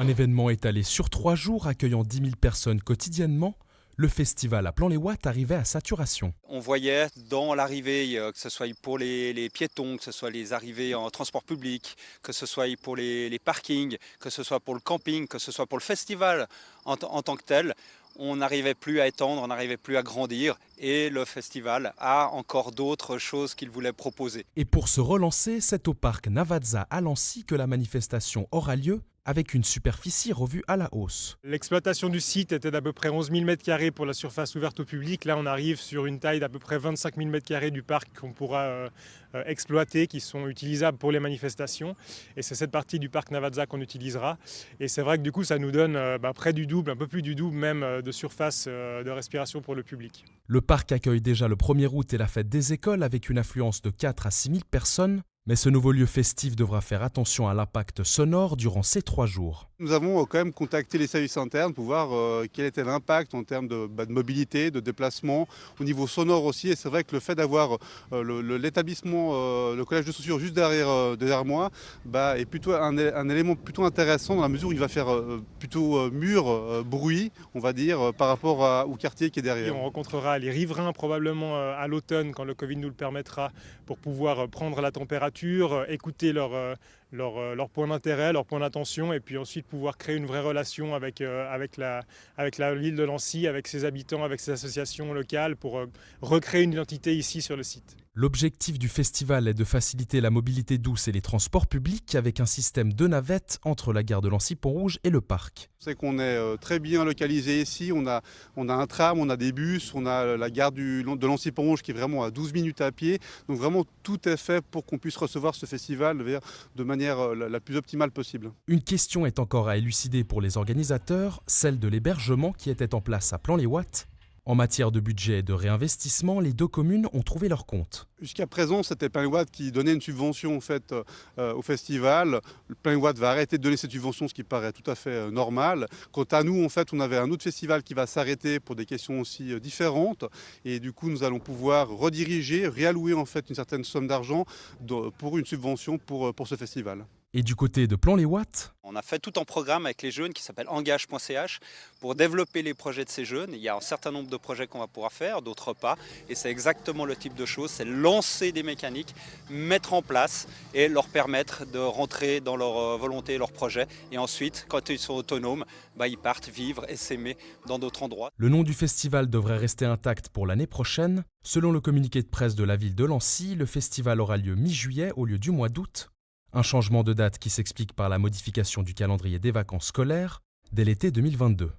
Un événement étalé sur trois jours accueillant 10 000 personnes quotidiennement, le festival à Plan-les-Ouates arrivait à saturation. On voyait dans l'arrivée, euh, que ce soit pour les, piétons, que ce soit les arrivées en transport public, que ce soit pour les, parkings, que ce soit pour le camping, que ce soit pour le festival en, en tant que tel, on n'arrivait plus à étendre, on n'arrivait plus à grandir et le festival a encore d'autres choses qu'il voulait proposer. Et pour se relancer, c'est au parc Navazza à Lancy que la manifestation aura lieu avec une superficie revue à la hausse. L'exploitation du site était d'à peu près 11 000 m2 pour la surface ouverte au public. Là, on arrive sur une taille d'à peu près 25 000 m2 du parc qu'on pourra euh, euh, exploiter, qui sont utilisables pour les manifestations. Et c'est cette partie du parc Navazza qu'on utilisera. Et c'est vrai que du coup, ça nous donne euh, bah, près du double, un peu plus du double même de surface de respiration pour le public. Le parc accueille déjà le 1er août et la fête des écoles avec une affluence de 4 à 6 000 personnes. Mais ce nouveau lieu festif devra faire attention à l'impact sonore durant ces trois jours. Nous avons euh, quand même contacté les services internes pour voir euh, quel était l'impact en termes bah, de, mobilité, de déplacement, au niveau sonore aussi. Et c'est vrai que le fait d'avoir euh, l'établissement, le, collège de chaussures juste derrière, moi, bah, est plutôt un, élément plutôt intéressant dans la mesure où il va faire plutôt mur, bruit, on va dire, par rapport au quartier qui est derrière. on rencontrera les riverains probablement à l'automne quand le Covid nous le permettra pour pouvoir prendre la température écouter leur, leur, euh, leur point d'intérêt, leur point d'attention, et puis ensuite pouvoir créer une vraie relation avec, avec, la, avec la ville de Nancy, avec ses habitants, avec ses associations locales, pour recréer une identité ici sur le site. L'objectif du festival est de faciliter la mobilité douce et les transports publics avec un système de navettes entre la gare de Lancy-Pont-Rouge et le parc. C'est qu'on est très bien localisé ici, on a, on a un tram, on a des bus, on a la gare du, de Lancy-Pont-Rouge qui est vraiment à 12 minutes à pied, donc vraiment tout est fait pour qu'on puisse recevoir ce festival de manière euh, la plus optimale possible. Une question est encore à élucider pour les organisateurs, celle de l'hébergement qui était en place à Plan-les-Ouates en matière de budget et de réinvestissement, les deux communes ont trouvé leur compte. Jusqu'à présent, c'était Plainwatt qui donnait une subvention en fait, euh, au festival. Plainwatt va arrêter de donner cette subvention, ce qui paraît tout à fait euh, normal. Quant à nous, en fait, on avait un autre festival qui va s'arrêter pour des questions aussi euh, différentes. Et du coup, nous allons pouvoir rediriger, réallouer en fait une certaine somme d'argent pour une subvention pour ce festival. Et du côté de Plan-les-Ouates? On a fait tout un programme avec les jeunes qui s'appelle engage.ch pour développer les projets de ces jeunes. Il y a un certain nombre de projets qu'on va pouvoir faire, d'autres pas. Et c'est exactement le type de choses, c'est lancer des mécaniques, mettre en place et leur permettre de rentrer dans leur euh, volonté et leur projet. Et ensuite, quand ils sont autonomes, bah, ils partent vivre et s'aimer dans d'autres endroits. Le nom du festival devrait rester intact pour l'année prochaine. Selon le communiqué de presse de la ville de Lancy, le festival aura lieu mi-juillet au lieu du mois d'août un changement de date qui s'explique par la modification du calendrier des vacances scolaires dès l'été 2022.